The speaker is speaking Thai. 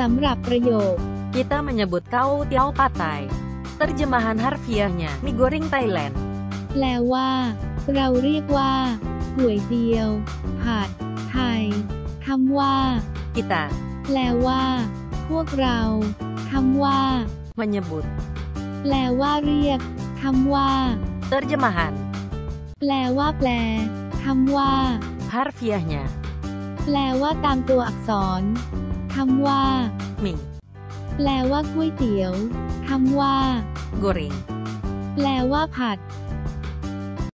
สำหรับประโยค Kita menyebut kau tiao patai. Terjemahan harfiahnya, mie goreng Thailand. แปลว่า เราเรียกว่าก๋วยเตี๋ยวผัดไทยคำว่า Kita แปลว่า พวกเราคำว่า menyebut. แปลว่าเรียกคำว่า Terjemahan แปลว่าแปลคำว่า harfiahnya, แปลว่าตามตัวอักษรคำว่า mie แปลว่าก๋วยเตี๋ยวคำว่า goreng. แปลว่าผัด